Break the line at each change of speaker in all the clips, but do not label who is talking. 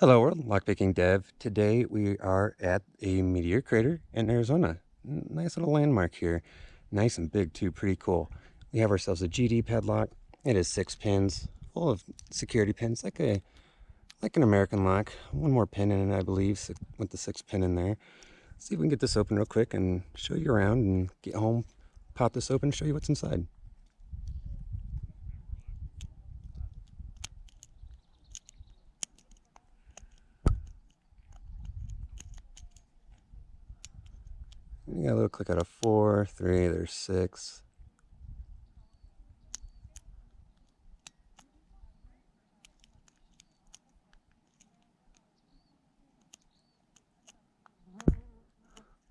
Hello world, Lockpicking Dev. Today we are at a meteor crater in Arizona. Nice little landmark here. Nice and big too, pretty cool. We have ourselves a GD padlock. It is six pins, full of security pins, like a like an American lock. One more pin in it, I believe, with the six pin in there. Let's see if we can get this open real quick and show you around and get home, pop this open, and show you what's inside. You got a little click out of four, three, there's six.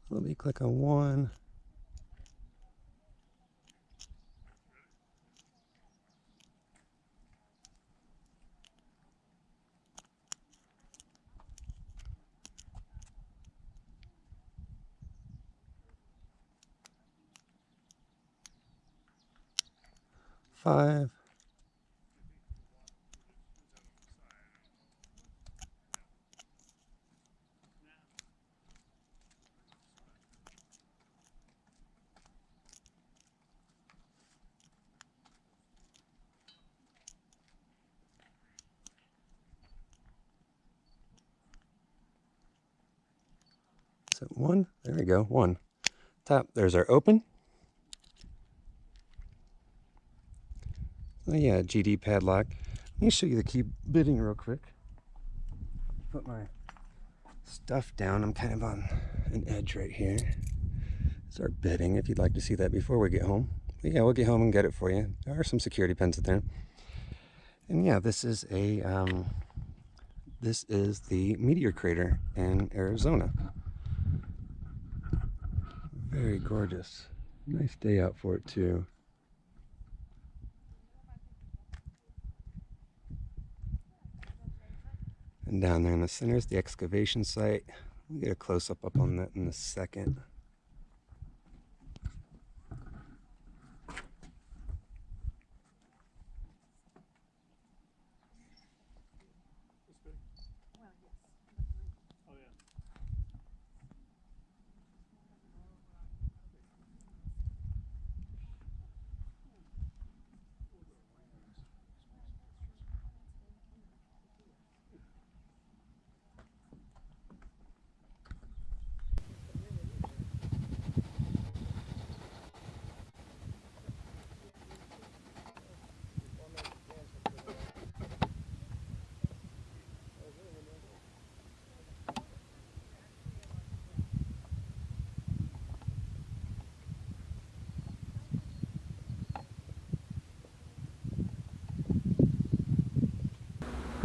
Let me click on one. Five. So one, there we go, one. Top, there's our open. Yeah, GD padlock. Let me show you the key bitting real quick. Put my stuff down. I'm kind of on an edge right here. Start bitting if you'd like to see that before we get home. But yeah, we'll get home and get it for you. There are some security pins in there. And yeah, this is a um, this is the meteor crater in Arizona. Very gorgeous. Nice day out for it too. Down there in the center is the excavation site. We'll get a close-up up on that in a second.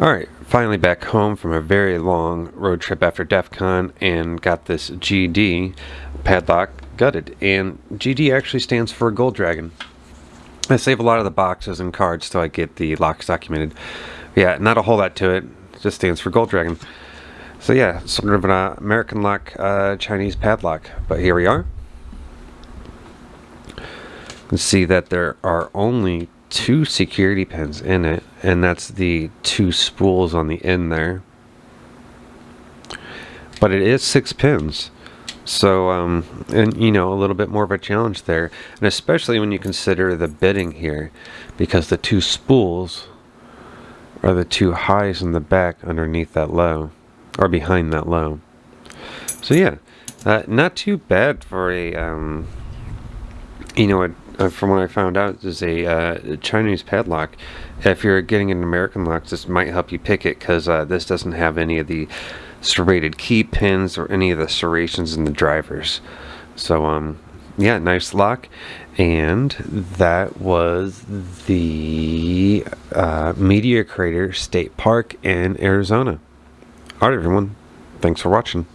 Alright, finally back home from a very long road trip after DEF CON and got this GD padlock gutted. And GD actually stands for Gold Dragon. I save a lot of the boxes and cards till I get the locks documented. Yeah, not a whole lot to it. it just stands for Gold Dragon. So yeah, sort of an uh, American lock uh, Chinese padlock. But here we are. You can see that there are only two security pins in it and that's the two spools on the end there. But it is six pins. So um, and you know a little bit more of a challenge there. And especially when you consider the bitting here because the two spools are the two highs in the back underneath that low or behind that low. So yeah uh, not too bad for a um, you know a uh, from what I found out, is a uh, Chinese padlock. If you're getting an American lock, this might help you pick it because uh, this doesn't have any of the serrated key pins or any of the serrations in the drivers. So, um, yeah, nice lock. And that was the uh, Meteor Crater State Park in Arizona. Alright, everyone. Thanks for watching.